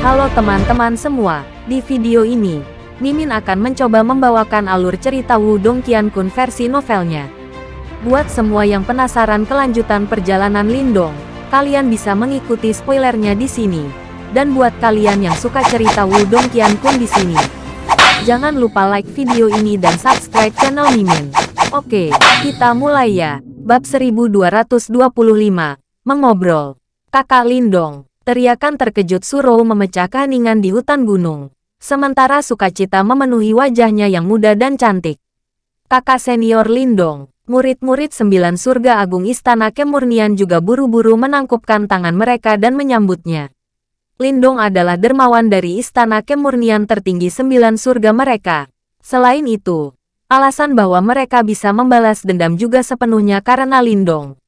Halo teman-teman semua, di video ini, Mimin akan mencoba membawakan alur cerita Wudong Qiankun versi novelnya. Buat semua yang penasaran kelanjutan perjalanan Lindong, kalian bisa mengikuti spoilernya di sini. Dan buat kalian yang suka cerita Wudong Qiankun di sini, jangan lupa like video ini dan subscribe channel Mimin. Oke, kita mulai ya. Bab 1225, Mengobrol. Kakak Lindong, teriakan terkejut Surou memecah keheningan di hutan gunung. Sementara sukacita memenuhi wajahnya yang muda dan cantik. Kakak senior Lindong, murid-murid sembilan surga agung istana kemurnian juga buru-buru menangkupkan tangan mereka dan menyambutnya. Lindong adalah dermawan dari istana kemurnian tertinggi sembilan surga mereka. Selain itu, alasan bahwa mereka bisa membalas dendam juga sepenuhnya karena Lindong.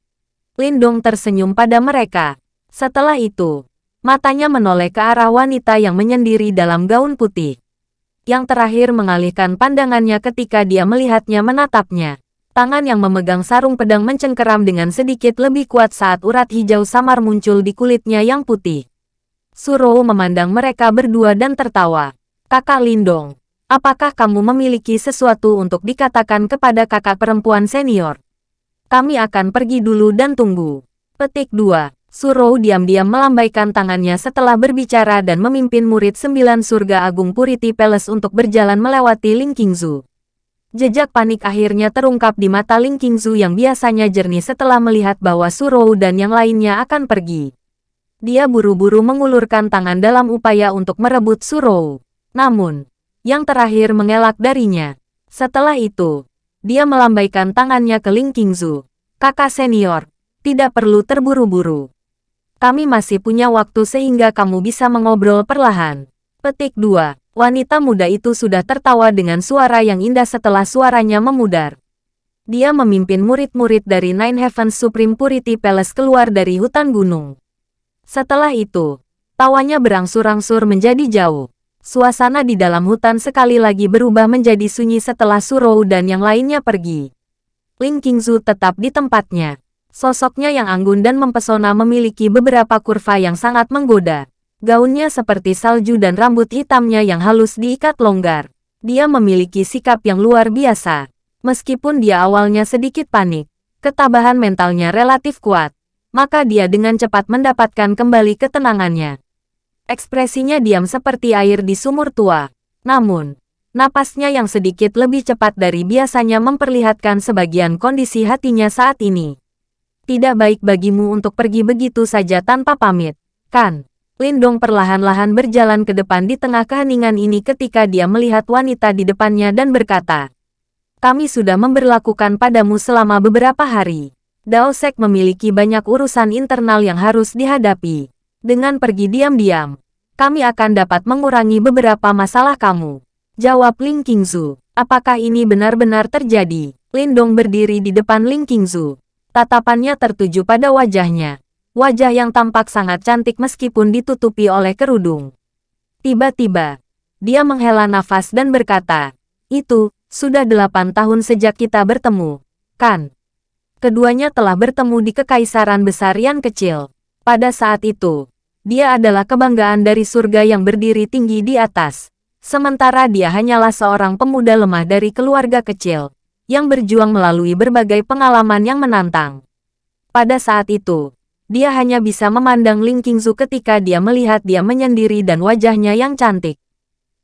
Lindong tersenyum pada mereka. Setelah itu, Matanya menoleh ke arah wanita yang menyendiri dalam gaun putih. Yang terakhir mengalihkan pandangannya ketika dia melihatnya menatapnya. Tangan yang memegang sarung pedang mencengkeram dengan sedikit lebih kuat saat urat hijau samar muncul di kulitnya yang putih. Suro memandang mereka berdua dan tertawa. Kakak Lindong, apakah kamu memiliki sesuatu untuk dikatakan kepada kakak perempuan senior? Kami akan pergi dulu dan tunggu. Petik 2. Surou diam-diam melambaikan tangannya setelah berbicara dan memimpin murid sembilan surga agung Purity Palace untuk berjalan melewati Ling Qingzu. Jejak panik akhirnya terungkap di mata Ling Qingzu yang biasanya jernih setelah melihat bahwa Surou dan yang lainnya akan pergi. Dia buru-buru mengulurkan tangan dalam upaya untuk merebut Surou. Namun, yang terakhir mengelak darinya. Setelah itu, dia melambaikan tangannya ke Ling Qingzu. Kakak senior, tidak perlu terburu-buru. Kami masih punya waktu sehingga kamu bisa mengobrol perlahan. Petik 2. Wanita muda itu sudah tertawa dengan suara yang indah setelah suaranya memudar. Dia memimpin murid-murid dari Nine Heavens Supreme Purity Palace keluar dari hutan gunung. Setelah itu, tawanya berangsur-angsur menjadi jauh. Suasana di dalam hutan sekali lagi berubah menjadi sunyi setelah Surou dan yang lainnya pergi. Ling Qingzu tetap di tempatnya. Sosoknya yang anggun dan mempesona memiliki beberapa kurva yang sangat menggoda. Gaunnya seperti salju dan rambut hitamnya yang halus diikat longgar. Dia memiliki sikap yang luar biasa. Meskipun dia awalnya sedikit panik, ketabahan mentalnya relatif kuat, maka dia dengan cepat mendapatkan kembali ketenangannya. Ekspresinya diam seperti air di sumur tua. Namun, napasnya yang sedikit lebih cepat dari biasanya memperlihatkan sebagian kondisi hatinya saat ini. Tidak baik bagimu untuk pergi begitu saja tanpa pamit, kan? Lindong perlahan-lahan berjalan ke depan di tengah keheningan ini ketika dia melihat wanita di depannya dan berkata, Kami sudah memberlakukan padamu selama beberapa hari. Dao Sek memiliki banyak urusan internal yang harus dihadapi. Dengan pergi diam-diam, kami akan dapat mengurangi beberapa masalah kamu. Jawab Ling Qingzu. Apakah ini benar-benar terjadi? Lindong berdiri di depan Ling Qingzu. Tatapannya tertuju pada wajahnya. Wajah yang tampak sangat cantik meskipun ditutupi oleh kerudung. Tiba-tiba, dia menghela nafas dan berkata, Itu, sudah delapan tahun sejak kita bertemu, kan? Keduanya telah bertemu di Kekaisaran Besar yang kecil. Pada saat itu, dia adalah kebanggaan dari surga yang berdiri tinggi di atas. Sementara dia hanyalah seorang pemuda lemah dari keluarga kecil yang berjuang melalui berbagai pengalaman yang menantang. Pada saat itu, dia hanya bisa memandang Ling Qingzu ketika dia melihat dia menyendiri dan wajahnya yang cantik.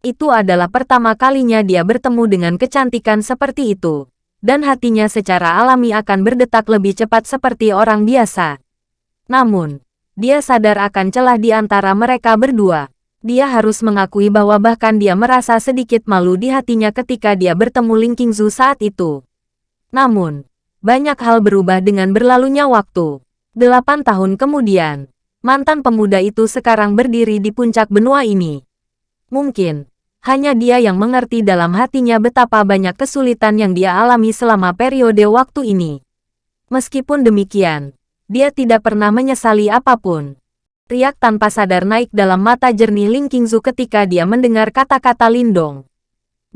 Itu adalah pertama kalinya dia bertemu dengan kecantikan seperti itu, dan hatinya secara alami akan berdetak lebih cepat seperti orang biasa. Namun, dia sadar akan celah di antara mereka berdua. Dia harus mengakui bahwa bahkan dia merasa sedikit malu di hatinya ketika dia bertemu Ling Qingzu saat itu. Namun, banyak hal berubah dengan berlalunya waktu. Delapan tahun kemudian, mantan pemuda itu sekarang berdiri di puncak benua ini. Mungkin, hanya dia yang mengerti dalam hatinya betapa banyak kesulitan yang dia alami selama periode waktu ini. Meskipun demikian, dia tidak pernah menyesali apa pun. Riak tanpa sadar naik dalam mata jernih Ling Qingzu ketika dia mendengar kata-kata Lindong.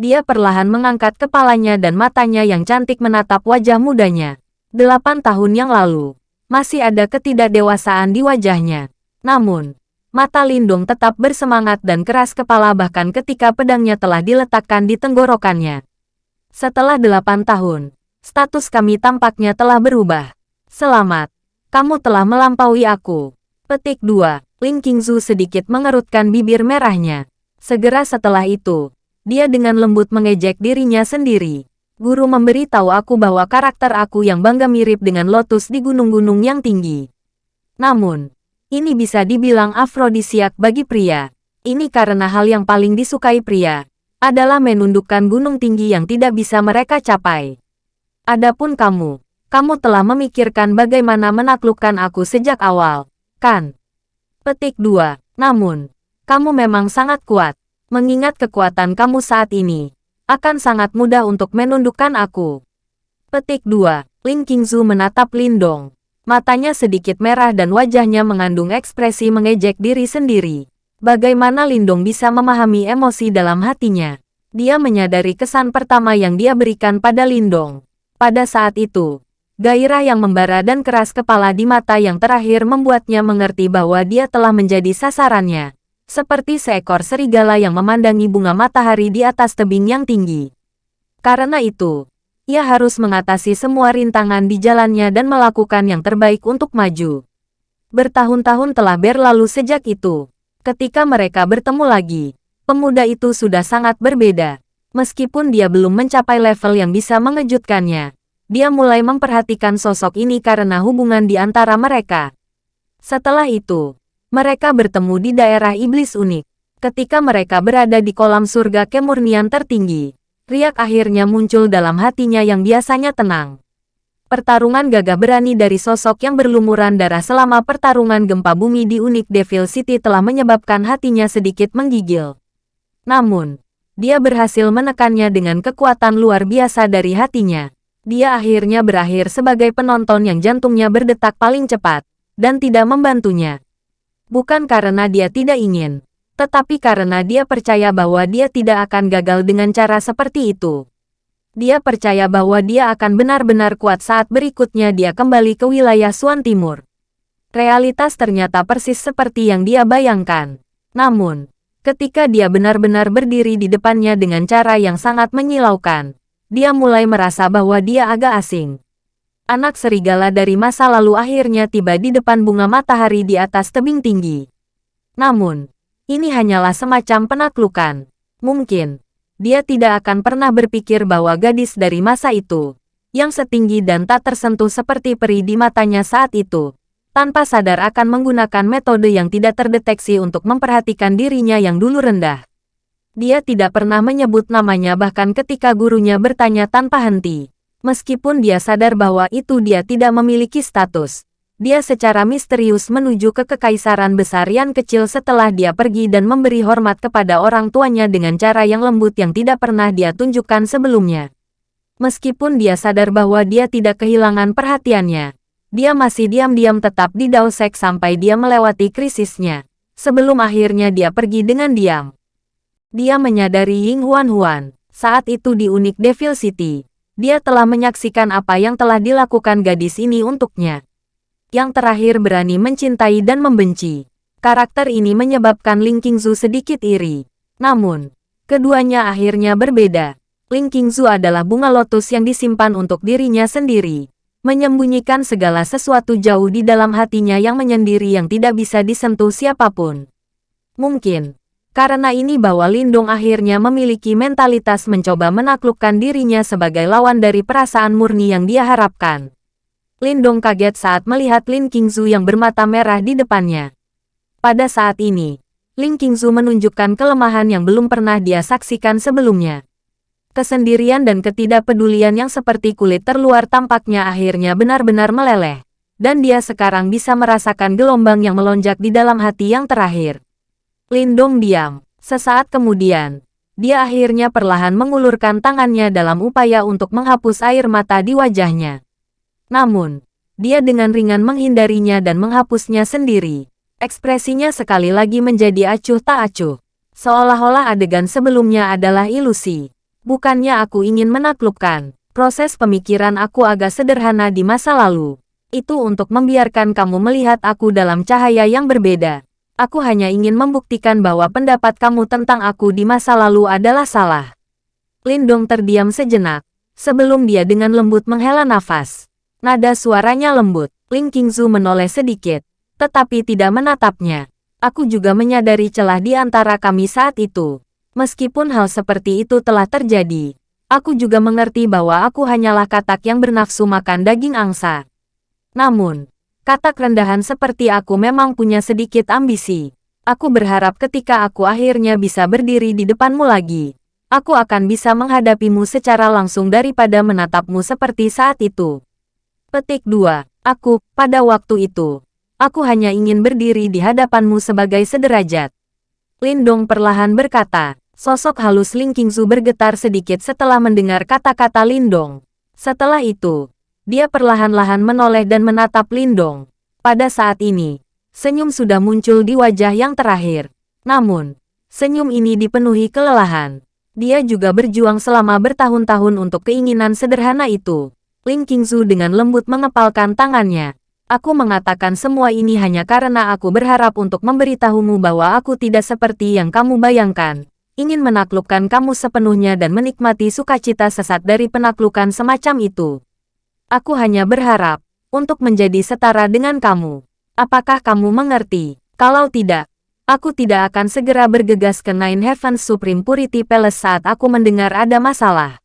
Dia perlahan mengangkat kepalanya dan matanya yang cantik menatap wajah mudanya. Delapan tahun yang lalu, masih ada ketidakdewasaan di wajahnya. Namun, Mata Lindong tetap bersemangat dan keras kepala bahkan ketika pedangnya telah diletakkan di tenggorokannya. Setelah delapan tahun, status kami tampaknya telah berubah. Selamat, kamu telah melampaui aku. Petik 2. Ling Qingzu sedikit mengerutkan bibir merahnya. Segera setelah itu, dia dengan lembut mengejek dirinya sendiri. Guru memberitahu aku bahwa karakter aku yang bangga mirip dengan lotus di gunung-gunung yang tinggi. Namun, ini bisa dibilang afrodisiak bagi pria. Ini karena hal yang paling disukai pria adalah menundukkan gunung tinggi yang tidak bisa mereka capai. Adapun kamu, kamu telah memikirkan bagaimana menaklukkan aku sejak awal, kan? Petik 2. Namun, kamu memang sangat kuat. Mengingat kekuatan kamu saat ini, akan sangat mudah untuk menundukkan aku. Petik 2. Ling Qingzu menatap Lindong. Matanya sedikit merah dan wajahnya mengandung ekspresi mengejek diri sendiri. Bagaimana Lindong bisa memahami emosi dalam hatinya? Dia menyadari kesan pertama yang dia berikan pada Lindong. Pada saat itu, gairah yang membara dan keras kepala di mata yang terakhir membuatnya mengerti bahwa dia telah menjadi sasarannya. Seperti seekor serigala yang memandangi bunga matahari di atas tebing yang tinggi. Karena itu, ia harus mengatasi semua rintangan di jalannya dan melakukan yang terbaik untuk maju. Bertahun-tahun telah berlalu sejak itu. Ketika mereka bertemu lagi, pemuda itu sudah sangat berbeda. Meskipun dia belum mencapai level yang bisa mengejutkannya, dia mulai memperhatikan sosok ini karena hubungan di antara mereka. Setelah itu, mereka bertemu di daerah iblis unik. Ketika mereka berada di kolam surga kemurnian tertinggi, riak akhirnya muncul dalam hatinya yang biasanya tenang. Pertarungan gagah berani dari sosok yang berlumuran darah selama pertarungan gempa bumi di unik Devil City telah menyebabkan hatinya sedikit menggigil. Namun, dia berhasil menekannya dengan kekuatan luar biasa dari hatinya. Dia akhirnya berakhir sebagai penonton yang jantungnya berdetak paling cepat, dan tidak membantunya. Bukan karena dia tidak ingin, tetapi karena dia percaya bahwa dia tidak akan gagal dengan cara seperti itu. Dia percaya bahwa dia akan benar-benar kuat saat berikutnya dia kembali ke wilayah Suan Timur. Realitas ternyata persis seperti yang dia bayangkan. Namun, ketika dia benar-benar berdiri di depannya dengan cara yang sangat menyilaukan, dia mulai merasa bahwa dia agak asing. Anak serigala dari masa lalu akhirnya tiba di depan bunga matahari di atas tebing tinggi. Namun, ini hanyalah semacam penaklukan. Mungkin, dia tidak akan pernah berpikir bahwa gadis dari masa itu, yang setinggi dan tak tersentuh seperti peri di matanya saat itu, tanpa sadar akan menggunakan metode yang tidak terdeteksi untuk memperhatikan dirinya yang dulu rendah. Dia tidak pernah menyebut namanya bahkan ketika gurunya bertanya tanpa henti. Meskipun dia sadar bahwa itu dia tidak memiliki status, dia secara misterius menuju ke kekaisaran besar yang kecil setelah dia pergi dan memberi hormat kepada orang tuanya dengan cara yang lembut yang tidak pernah dia tunjukkan sebelumnya. Meskipun dia sadar bahwa dia tidak kehilangan perhatiannya, dia masih diam-diam tetap di Daosek sampai dia melewati krisisnya. Sebelum akhirnya dia pergi dengan diam. Dia menyadari Ying Huan Huan, saat itu di Unik Devil City. Dia telah menyaksikan apa yang telah dilakukan gadis ini untuknya yang terakhir berani mencintai dan membenci. Karakter ini menyebabkan Ling Qingzu sedikit iri. Namun, keduanya akhirnya berbeda. Ling Qingzu adalah bunga lotus yang disimpan untuk dirinya sendiri. Menyembunyikan segala sesuatu jauh di dalam hatinya yang menyendiri yang tidak bisa disentuh siapa pun. Mungkin, karena ini bahwa Lindong akhirnya memiliki mentalitas mencoba menaklukkan dirinya sebagai lawan dari perasaan murni yang dia harapkan. Lindong kaget saat melihat Lin Qingzu yang bermata merah di depannya. Pada saat ini, Lin Qingzu menunjukkan kelemahan yang belum pernah dia saksikan sebelumnya. Kesendirian dan ketidakpedulian yang seperti kulit terluar tampaknya akhirnya benar-benar meleleh. Dan dia sekarang bisa merasakan gelombang yang melonjak di dalam hati yang terakhir. Lindong diam. Sesaat kemudian, dia akhirnya perlahan mengulurkan tangannya dalam upaya untuk menghapus air mata di wajahnya. Namun, dia dengan ringan menghindarinya dan menghapusnya sendiri. Ekspresinya sekali lagi menjadi acuh tak acuh. Seolah-olah adegan sebelumnya adalah ilusi. Bukannya aku ingin menaklukkan. Proses pemikiran aku agak sederhana di masa lalu. Itu untuk membiarkan kamu melihat aku dalam cahaya yang berbeda. Aku hanya ingin membuktikan bahwa pendapat kamu tentang aku di masa lalu adalah salah. Lindong terdiam sejenak, sebelum dia dengan lembut menghela nafas. Nada suaranya lembut, Ling Qingzu menoleh sedikit, tetapi tidak menatapnya. Aku juga menyadari celah di antara kami saat itu. Meskipun hal seperti itu telah terjadi, aku juga mengerti bahwa aku hanyalah katak yang bernafsu makan daging angsa. Namun, katak rendahan seperti aku memang punya sedikit ambisi. Aku berharap ketika aku akhirnya bisa berdiri di depanmu lagi, aku akan bisa menghadapimu secara langsung daripada menatapmu seperti saat itu. Petik 2. Aku, pada waktu itu, Aku hanya ingin berdiri di hadapanmu sebagai sederajat. Lindong perlahan berkata, sosok halus Ling Qingzu bergetar sedikit setelah mendengar kata-kata Lindong. Setelah itu, dia perlahan-lahan menoleh dan menatap Lindong. Pada saat ini, senyum sudah muncul di wajah yang terakhir. Namun, senyum ini dipenuhi kelelahan. Dia juga berjuang selama bertahun-tahun untuk keinginan sederhana itu. Ling Qingzu dengan lembut mengepalkan tangannya. Aku mengatakan semua ini hanya karena aku berharap untuk memberitahumu bahwa aku tidak seperti yang kamu bayangkan. Ingin menaklukkan kamu sepenuhnya dan menikmati sukacita sesat dari penaklukan semacam itu. Aku hanya berharap untuk menjadi setara dengan kamu. Apakah kamu mengerti? Kalau tidak, aku tidak akan segera bergegas ke Nine Heavens Supreme Purity Palace saat aku mendengar ada masalah.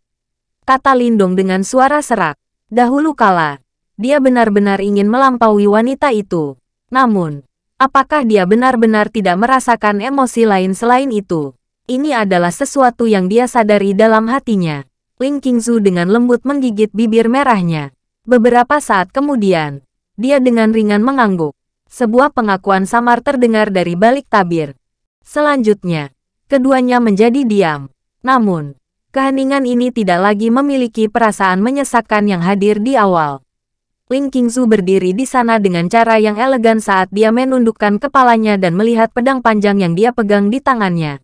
Kata Lindong dengan suara serak. Dahulu kala, dia benar-benar ingin melampaui wanita itu. Namun, apakah dia benar-benar tidak merasakan emosi lain selain itu? Ini adalah sesuatu yang dia sadari dalam hatinya. Ling Qingzu dengan lembut menggigit bibir merahnya. Beberapa saat kemudian, dia dengan ringan mengangguk. Sebuah pengakuan samar terdengar dari balik tabir. Selanjutnya, keduanya menjadi diam. Namun, keheningan ini tidak lagi memiliki perasaan menyesakkan yang hadir di awal. Ling Qingzu berdiri di sana dengan cara yang elegan saat dia menundukkan kepalanya dan melihat pedang panjang yang dia pegang di tangannya.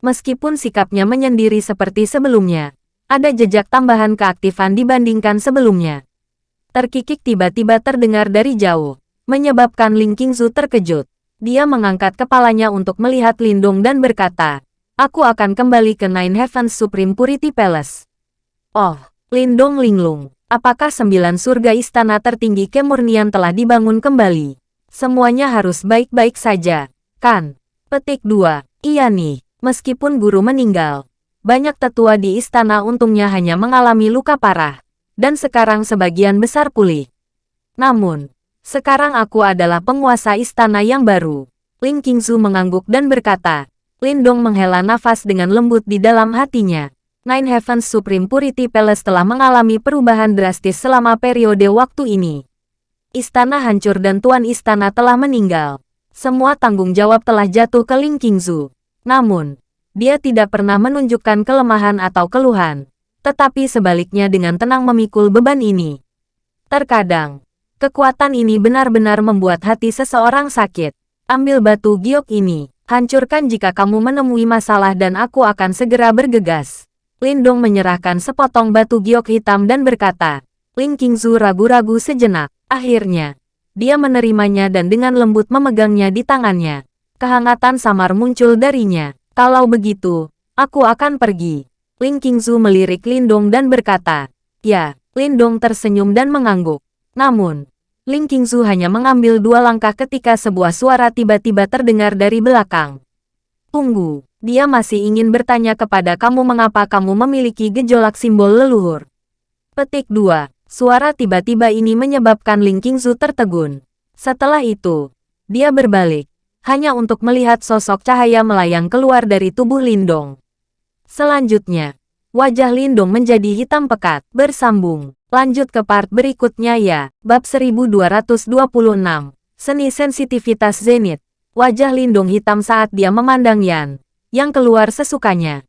Meskipun sikapnya menyendiri seperti sebelumnya, ada jejak tambahan keaktifan dibandingkan sebelumnya. Terkikik tiba-tiba terdengar dari jauh, menyebabkan Ling Qingzu terkejut. Dia mengangkat kepalanya untuk melihat Lindung dan berkata, Aku akan kembali ke Nine Heavens Supreme Purity Palace. Oh, Lindong Linglung. Apakah sembilan surga istana tertinggi kemurnian telah dibangun kembali? Semuanya harus baik-baik saja, kan? Petik 2. Iya nih, meskipun guru meninggal, banyak tetua di istana untungnya hanya mengalami luka parah, dan sekarang sebagian besar pulih. Namun, sekarang aku adalah penguasa istana yang baru. Ling Qingzu mengangguk dan berkata, Lindong menghela nafas dengan lembut di dalam hatinya. Nine Heavens Supreme Purity Palace telah mengalami perubahan drastis selama periode waktu ini. Istana hancur dan Tuan Istana telah meninggal. Semua tanggung jawab telah jatuh ke Ling Qingzu. Namun, dia tidak pernah menunjukkan kelemahan atau keluhan, tetapi sebaliknya dengan tenang memikul beban ini. Terkadang, kekuatan ini benar-benar membuat hati seseorang sakit. Ambil batu giok ini, hancurkan jika kamu menemui masalah dan aku akan segera bergegas. Lindong menyerahkan sepotong batu giok hitam dan berkata, Ling Qingzu ragu-ragu sejenak. Akhirnya, dia menerimanya dan dengan lembut memegangnya di tangannya. Kehangatan samar muncul darinya. Kalau begitu, aku akan pergi. Ling Qingzu melirik Lindong dan berkata, Ya, Lindong tersenyum dan mengangguk. Namun, Ling Qingzu hanya mengambil dua langkah ketika sebuah suara tiba-tiba terdengar dari belakang. Tunggu. Dia masih ingin bertanya kepada kamu mengapa kamu memiliki gejolak simbol leluhur. Petik 2. Suara tiba-tiba ini menyebabkan Ling Qingzu tertegun. Setelah itu, dia berbalik, hanya untuk melihat sosok cahaya melayang keluar dari tubuh Lindong. Selanjutnya, wajah Lindong menjadi hitam pekat, bersambung. Lanjut ke part berikutnya ya, bab 1226, seni sensitivitas zenith. Wajah Lindong hitam saat dia memandang Yan yang keluar sesukanya.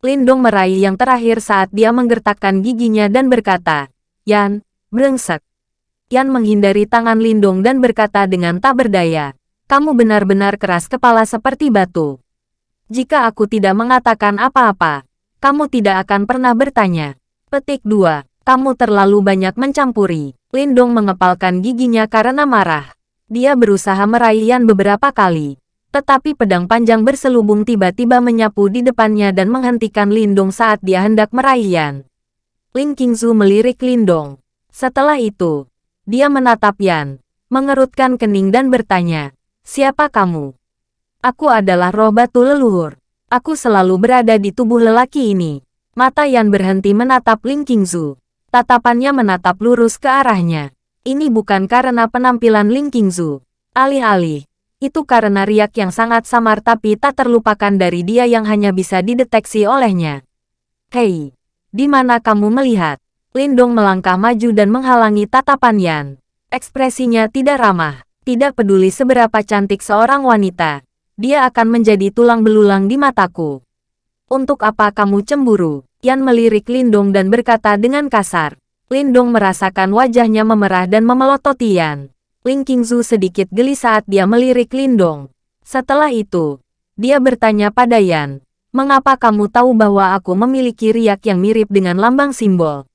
Lindong meraih yang terakhir saat dia menggertakkan giginya dan berkata, Yan, brengsek. Yan menghindari tangan Lindong dan berkata dengan tak berdaya, kamu benar-benar keras kepala seperti batu. Jika aku tidak mengatakan apa-apa, kamu tidak akan pernah bertanya. Petik 2. Kamu terlalu banyak mencampuri. Lindong mengepalkan giginya karena marah. Dia berusaha meraih Yan beberapa kali, Tetapi pedang panjang berselubung tiba-tiba menyapu di depannya dan menghentikan Lindong saat dia hendak meraih Yan. Ling Qingzu melirik Lindong. Setelah itu, dia menatap Yan, mengerutkan kening dan bertanya, Siapa kamu? Aku adalah roh batu leluhur. Aku selalu berada di tubuh lelaki ini. Mata Yan berhenti menatap Ling Qingzu. Tatapannya menatap lurus ke arahnya. Ini bukan karena penampilan Ling Qingzu. Alih-alih, itu karena riak yang sangat samar tapi tak terlupakan dari dia yang hanya bisa dideteksi olehnya. Hei, di mana kamu melihat? Lindong melangkah maju dan menghalangi tatapan Yan. Ekspresinya tidak ramah, tidak peduli seberapa cantik seorang wanita dia akan menjadi tulang belulang di mataku. Untuk apa kamu cemburu? Yan melirik Lindong dan berkata dengan kasar. Lindong merasakan wajahnya memerah dan memelototi Yan. Ling Qingzu sedikit geli saat dia melirik Lindong. Setelah itu, dia bertanya pada Yan, mengapa kamu tahu bahwa aku memiliki riak yang mirip dengan lambang simbol?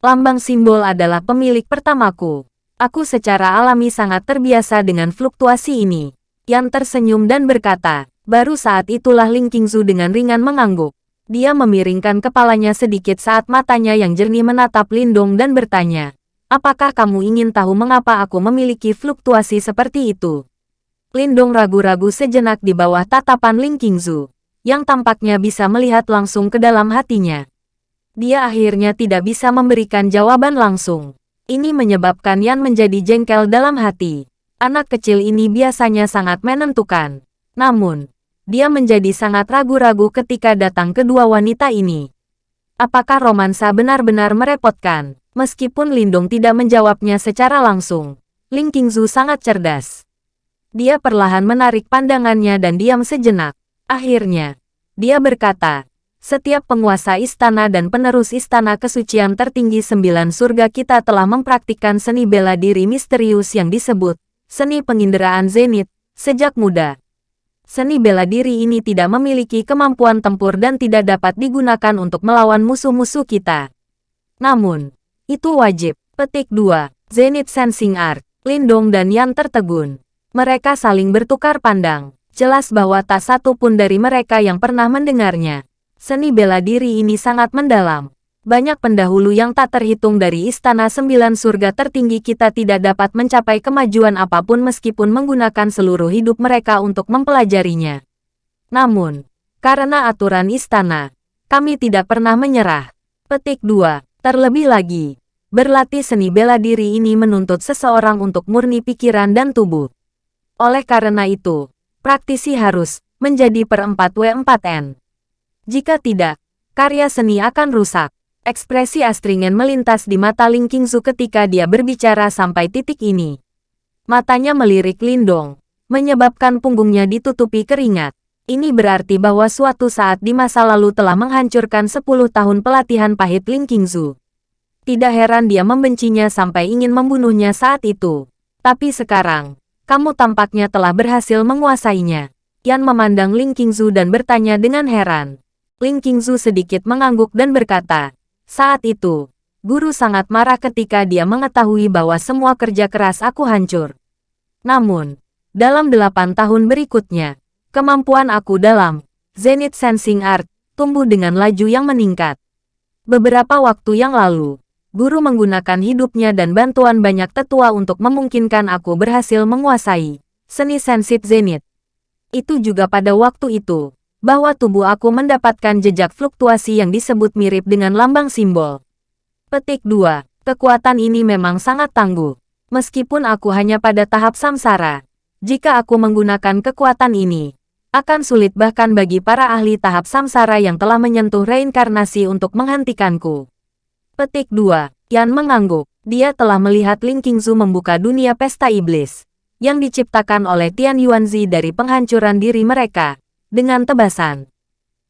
Lambang simbol adalah pemilik pertamaku. Aku secara alami sangat terbiasa dengan fluktuasi ini. Yan tersenyum dan berkata, baru saat itulah Ling Qingzu dengan ringan mengangguk. Dia memiringkan kepalanya sedikit saat matanya yang jernih menatap Lindong dan bertanya, apakah kamu ingin tahu mengapa aku memiliki fluktuasi seperti itu? Lindong ragu-ragu sejenak di bawah tatapan Ling Qingzu, yang tampaknya bisa melihat langsung ke dalam hatinya. Dia akhirnya tidak bisa memberikan jawaban langsung. Ini menyebabkan Yan menjadi jengkel dalam hati. Anak kecil ini biasanya sangat menentukan. Namun, dia menjadi sangat ragu-ragu ketika datang kedua wanita ini. Apakah romansa benar-benar merepotkan? Meskipun Lindung tidak menjawabnya secara langsung, Ling Qingzu sangat cerdas. Dia perlahan menarik pandangannya dan diam sejenak. Akhirnya, dia berkata, setiap penguasa istana dan penerus istana kesucian tertinggi sembilan surga kita telah mempraktikkan seni bela diri misterius yang disebut seni penginderaan zenit, sejak muda. Seni bela diri ini tidak memiliki kemampuan tempur dan tidak dapat digunakan untuk melawan musuh-musuh kita. Namun, itu wajib. Petik 2. Zenith Sensing Art. Lindong dan Yan tertegun. Mereka saling bertukar pandang. Jelas bahwa tak satu pun dari mereka yang pernah mendengarnya. Seni bela diri ini sangat mendalam banyak pendahulu yang tak terhitung dari Istana Sembilan Surga tertinggi kita tidak dapat mencapai kemajuan apa pun meskipun menggunakan seluruh hidup mereka untuk mempelajarinya. Namun, karena aturan istana, kami tidak pernah menyerah. Petik 2. Terlebih lagi, berlatih seni bela diri ini menuntut seseorang untuk murni pikiran dan tubuh. Oleh karena itu, praktisi harus menjadi per 4W4N. Jika tidak, karya seni akan rusak. Ekspresi Astringen melintas di mata Ling Qingzu ketika dia berbicara sampai titik ini. Matanya melirik Lindong, menyebabkan punggungnya ditutupi keringat. Ini berarti bahwa suatu saat di masa lalu telah menghancurkan 10 tahun pelatihan pahit Ling Qingzu. Tidak heran dia membencinya sampai ingin membunuhnya saat itu. Tapi sekarang, kamu tampaknya telah berhasil menguasainya. Yan memandang Ling Qingzu dan bertanya dengan heran. Ling Qingzu sedikit mengangguk dan berkata, saat itu, guru sangat marah ketika dia mengetahui bahwa semua kerja keras aku hancur. Namun, dalam delapan tahun berikutnya, kemampuan aku dalam Zenith Sensing Art tumbuh dengan laju yang meningkat. Beberapa waktu yang lalu, guru menggunakan hidupnya dan bantuan banyak tetua untuk memungkinkan aku berhasil menguasai seni sensip Zenith. Itu juga pada waktu itu, bahwa tubuh aku mendapatkan jejak fluktuasi yang disebut mirip dengan lambang simbol. Petik 2. Kekuatan ini memang sangat tangguh. Meskipun aku hanya pada tahap samsara, jika aku menggunakan kekuatan ini, akan sulit bahkan bagi para ahli tahap samsara yang telah menyentuh reinkarnasi untuk menghentikanku. Petik 2. Yan mengangguk. Dia telah melihat Ling Qingzu membuka dunia pesta iblis yang diciptakan oleh Tian Yuanzi dari penghancuran diri mereka dengan tebasan.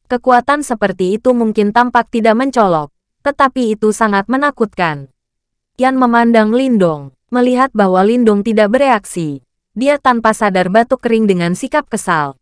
Kekuatan seperti itu mungkin tampak tidak mencolok, tetapi itu sangat menakutkan. Yan memandang Lindong, melihat bahwa Lindong tidak bereaksi. Dia tanpa sadar batuk kering dengan sikap kesal.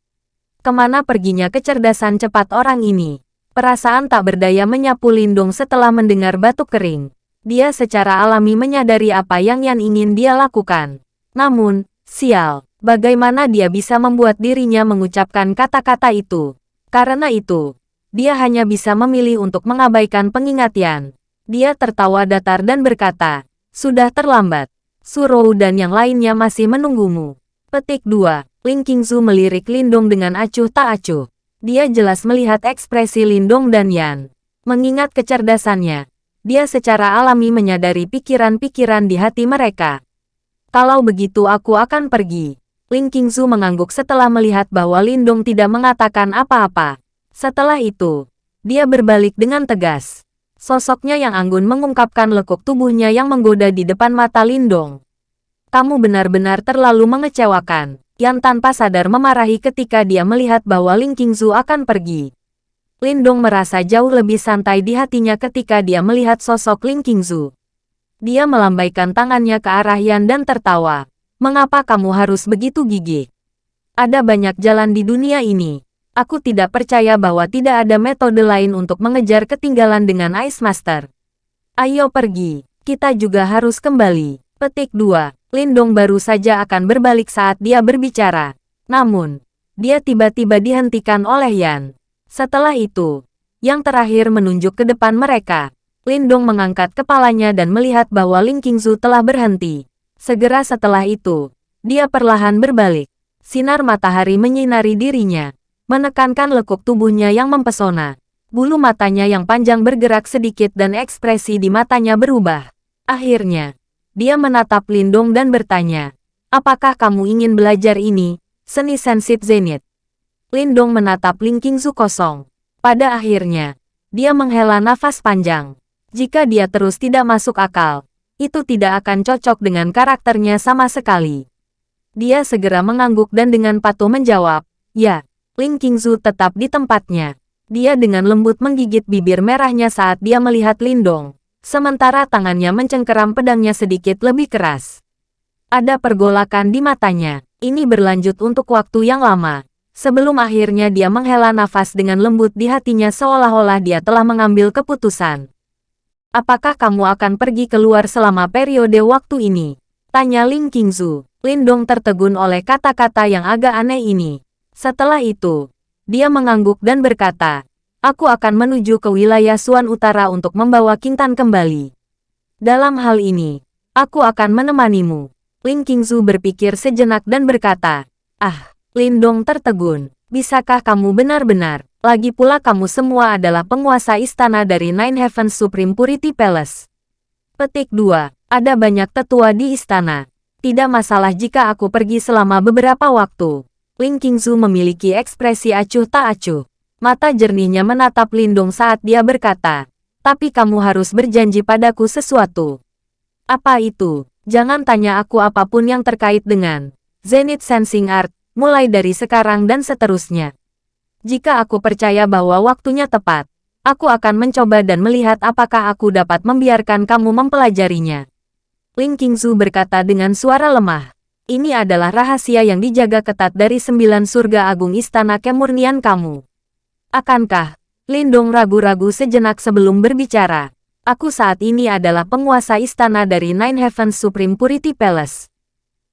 Ke mana perginya kecerdasan cepat orang ini? Perasaan tak berdaya menyapu Lindong setelah mendengar batuk kering. Dia secara alami menyadari apa yang Yan ingin dia lakukan. Namun, sial, Bagaimana dia bisa membuat dirinya mengucapkan kata-kata itu? Karena itu, dia hanya bisa memilih untuk mengabaikan pengingat Yan. Dia tertawa datar dan berkata, sudah terlambat. Surou dan yang lainnya masih menunggumu. Petik 2. Ling Qingzu melirik Lindong dengan acuh tak acuh. Dia jelas melihat ekspresi Lindong dan Yan. Mengingat kecerdasannya, dia secara alami menyadari pikiran-pikiran di hati mereka. Kalau begitu aku akan pergi. Ling Qingzu mengangguk setelah melihat bahwa Lindong tidak mengatakan apa-apa. Setelah itu, dia berbalik dengan tegas. Sosoknya yang anggun mengungkapkan lekuk tubuhnya yang menggoda di depan mata Lindong. Kamu benar-benar terlalu mengecewakan. Yang tanpa sadar memarahi ketika dia melihat bahwa Ling Qingzu akan pergi. Lindong merasa jauh lebih santai di hatinya ketika dia melihat sosok Ling Qingzu. Dia melambaikan tangannya ke arah Yan dan tertawa. Mengapa kamu harus begitu gigih? Ada banyak jalan di dunia ini. Aku tidak percaya bahwa tidak ada metode lain untuk mengejar ketinggalan dengan Ice Master. Ayo pergi, kita juga harus kembali. Petik 2. Lindong baru saja akan berbalik saat dia berbicara. Namun, dia tiba-tiba dihentikan oleh Yan. Setelah itu, yang terakhir menunjuk ke depan mereka. Lindong mengangkat kepalanya dan melihat bahwa Ling Qingzu telah berhenti. Segera setelah itu, dia perlahan berbalik. Sinar matahari menyinari dirinya, menekankan lekuk tubuhnya yang mempesona. Bulu matanya yang panjang bergerak sedikit dan ekspresi di matanya berubah. Akhirnya, dia menatap Lindong dan bertanya, Apakah kamu ingin belajar ini, seni sensit zenit? Lindong menatap Ling Qingzu kosong. Pada akhirnya, dia menghela nafas panjang. Jika dia terus tidak masuk akal, itu tidak akan cocok dengan karakternya sama sekali. Dia segera mengangguk dan dengan patuh menjawab, Ya, Ling Qingzu tetap di tempatnya. Dia dengan lembut menggigit bibir merahnya saat dia melihat Lindong, sementara tangannya mencengkeram pedangnya sedikit lebih keras. Ada pergolakan di matanya. Ini berlanjut untuk waktu yang lama. Sebelum akhirnya dia menghela nafas dengan lembut di hatinya seolah-olah dia telah mengambil keputusan. Apakah kamu akan pergi keluar selama periode waktu ini? Tanya Ling Qingzu. Lindong tertegun oleh kata-kata yang agak aneh ini. Setelah itu, dia mengangguk dan berkata, Aku akan menuju ke wilayah Suan Utara untuk membawa Kintan kembali. Dalam hal ini, aku akan menemanimu. Ling Qingzu berpikir sejenak dan berkata, Ah, Lindong tertegun. Bisakah kamu benar-benar lagi pula kamu semua adalah penguasa istana dari Nine Heavens Supreme Purity Palace. Petik 2. Ada banyak tetua di istana. Tidak masalah jika aku pergi selama beberapa waktu. Ling Qingzu memiliki ekspresi acuh tak acuh. Mata jernihnya menatap Lindong saat dia berkata, tapi kamu harus berjanji padaku sesuatu. Apa itu? Jangan tanya aku apa pun yang terkait dengan Zenith Sensing Art, mulai dari sekarang dan seterusnya. Jika aku percaya bahwa waktunya tepat, aku akan mencoba dan melihat apakah aku dapat membiarkan kamu mempelajarinya. Ling Qingzu berkata dengan suara lemah. Ini adalah rahasia yang dijaga ketat dari sembilan surga agung istana kemurnian kamu. Akankah? Lindong ragu-ragu sejenak sebelum berbicara. Aku saat ini adalah penguasa istana dari Nine Heavens Supreme Purity Palace.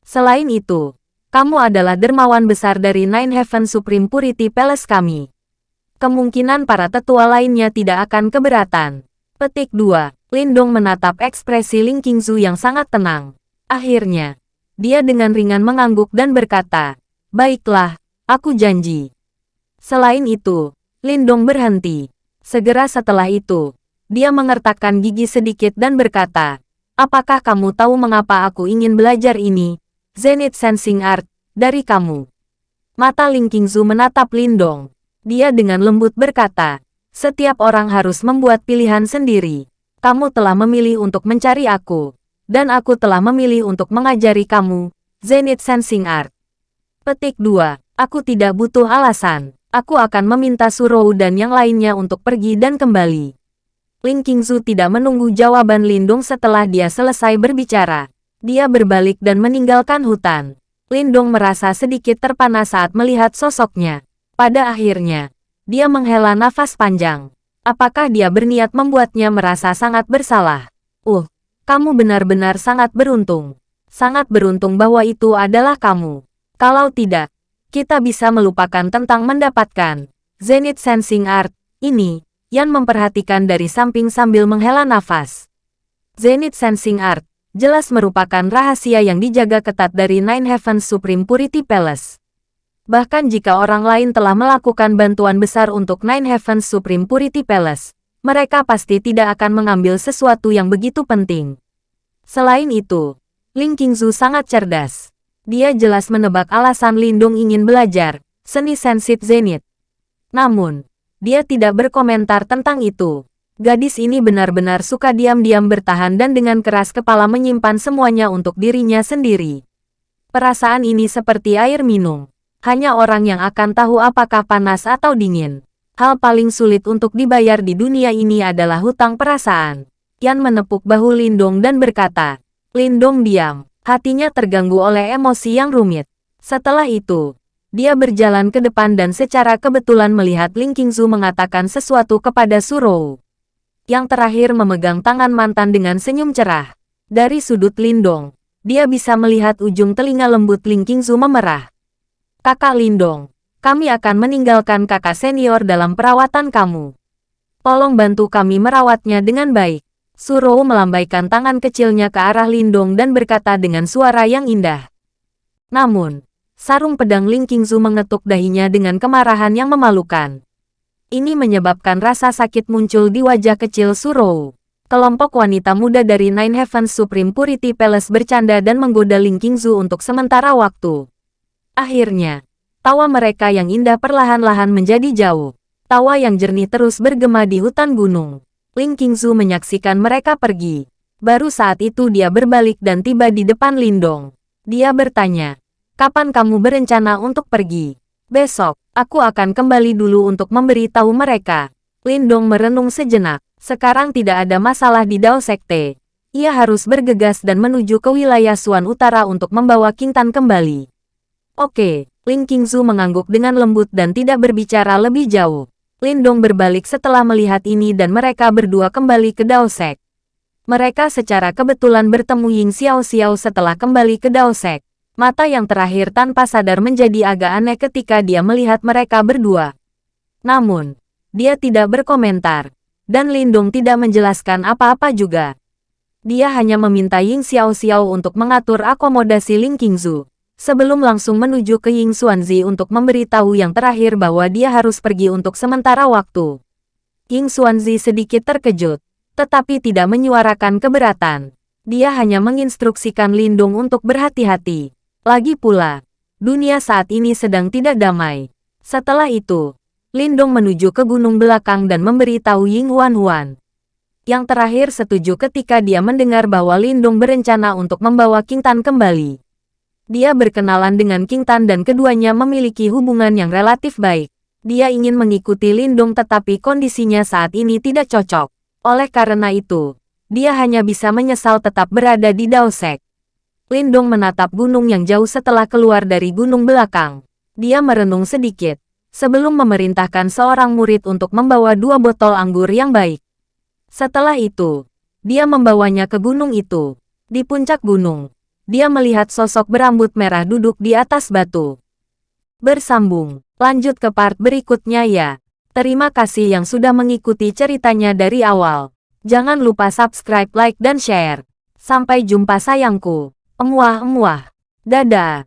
Selain itu, kamu adalah dermawan besar dari Nine Heaven Supreme Purity Palace kami. Kemungkinan para tetua lainnya tidak akan keberatan. Petik 2. Lindong menatap ekspresi Ling Qingzu yang sangat tenang. Akhirnya, dia dengan ringan mengangguk dan berkata, Baiklah, aku janji. Selain itu, Lindong berhenti. Segera setelah itu, dia mengertakkan gigi sedikit dan berkata, Apakah kamu tahu mengapa aku ingin belajar ini? Zenith Sensing Art, dari kamu. Mata Ling Qingzu menatap Lindong. Dia dengan lembut berkata, setiap orang harus membuat pilihan sendiri. Kamu telah memilih untuk mencari aku. Dan aku telah memilih untuk mengajari kamu, Zenith Sensing Art. Petik 2. Aku tidak butuh alasan. Aku akan meminta Surou dan yang lainnya untuk pergi dan kembali. Ling Qingzu tidak menunggu jawaban Lindung setelah dia selesai berbicara. Dia berbalik dan meninggalkan hutan. Lindong merasa sedikit terpana saat melihat sosoknya. Pada akhirnya, dia menghela nafas panjang. Apakah dia berniat membuatnya merasa sangat bersalah? Uh, kamu benar-benar sangat beruntung. Sangat beruntung bahwa itu adalah kamu. Kalau tidak, kita bisa melupakan tentang mendapatkan Zenith Sensing Art ini, Yan memperhatikan dari samping sambil menghela nafas. Zenith Sensing Art jelas merupakan rahasia yang dijaga ketat dari Nine Heavens Supreme Purity Palace. Bahkan jika orang lain telah melakukan bantuan besar untuk Nine Heavens Supreme Purity Palace, mereka pasti tidak akan mengambil sesuatu yang begitu penting. Selain itu, Ling Qingzu sangat cerdas. Dia jelas menebak alasan Lindung ingin belajar, seni sensit Zenith. Namun, dia tidak berkomentar tentang itu. Gadis ini benar-benar suka diam-diam bertahan dan dengan keras kepala menyimpan semuanya untuk dirinya sendiri. Perasaan ini seperti air minum. Hanya orang yang akan tahu apakah panas atau dingin. Hal paling sulit untuk dibayar di dunia ini adalah hutang perasaan. Yan menepuk bahu Lindong dan berkata, Lindong diam. Hatinya terganggu oleh emosi yang rumit. Setelah itu, dia berjalan ke depan dan secara kebetulan melihat Ling Qingzu mengatakan sesuatu kepada Surou yang terakhir memegang tangan mantan dengan senyum cerah. Dari sudut Lindong, dia bisa melihat ujung telinga lembut Ling Qingzu memerah. Kakak Lindong, kami akan meninggalkan kakak senior dalam perawatan kamu. Tolong bantu kami merawatnya dengan baik. Suro melambaikan tangan kecilnya ke arah Lindong dan berkata dengan suara yang indah. Namun, sarung pedang Ling Qingzu mengetuk dahinya dengan kemarahan yang memalukan. Ini menyebabkan rasa sakit muncul di wajah kecil Surou. Kelompok wanita muda dari Nine Heavens Supreme Purity Palace bercanda dan menggoda Ling Qingzu untuk sementara waktu. Akhirnya, tawa mereka yang indah perlahan-lahan menjadi jauh. Tawa yang jernih terus bergema di hutan gunung. Ling Qingzu menyaksikan mereka pergi. Baru saat itu dia berbalik dan tiba di depan Lindong. Dia bertanya, kapan kamu berencana untuk pergi? Besok, aku akan kembali dulu untuk memberi tahu mereka. Lindong merenung sejenak. Sekarang tidak ada masalah di Dao Sekte. Ia harus bergegas dan menuju ke wilayah Suan Utara untuk membawa Kintan kembali. Oke, Ling Qingzu mengangguk dengan lembut dan tidak berbicara lebih jauh. Lindong berbalik setelah melihat ini dan mereka berdua kembali ke Dao Sek. Mereka secara kebetulan bertemu Ying Xiao Xiao setelah kembali ke Dao Sek. Mata yang terakhir tanpa sadar menjadi agak aneh ketika dia melihat mereka berdua. Namun, dia tidak berkomentar, dan Lindung tidak menjelaskan apa-apa juga. Dia hanya meminta Ying Xiao Xiao untuk mengatur akomodasi Ling Qingzu, sebelum langsung menuju ke Ying Xuanzi untuk memberitahu yang terakhir bahwa dia harus pergi untuk sementara waktu. Ying Xuanzi sedikit terkejut, tetapi tidak menyuarakan keberatan. Dia hanya menginstruksikan Lindung untuk berhati-hati. Lagi pula, dunia saat ini sedang tidak damai. Setelah itu, Lindong menuju ke gunung belakang dan memberitahu Ying Huan Huan. Yang terakhir setuju ketika dia mendengar bahwa Lindong berencana untuk membawa King Tan kembali. Dia berkenalan dengan King Tan dan keduanya memiliki hubungan yang relatif baik. Dia ingin mengikuti Lindong tetapi kondisinya saat ini tidak cocok. Oleh karena itu, dia hanya bisa menyesal tetap berada di Daosek. Lindong menatap gunung yang jauh setelah keluar dari gunung belakang. Dia merenung sedikit, sebelum memerintahkan seorang murid untuk membawa dua botol anggur yang baik. Setelah itu, dia membawanya ke gunung itu. Di puncak gunung, dia melihat sosok berambut merah duduk di atas batu. Bersambung, lanjut ke part berikutnya ya. Terima kasih yang sudah mengikuti ceritanya dari awal. Jangan lupa subscribe, like, dan share. Sampai jumpa sayangku. Emuah-emuah. Dadah.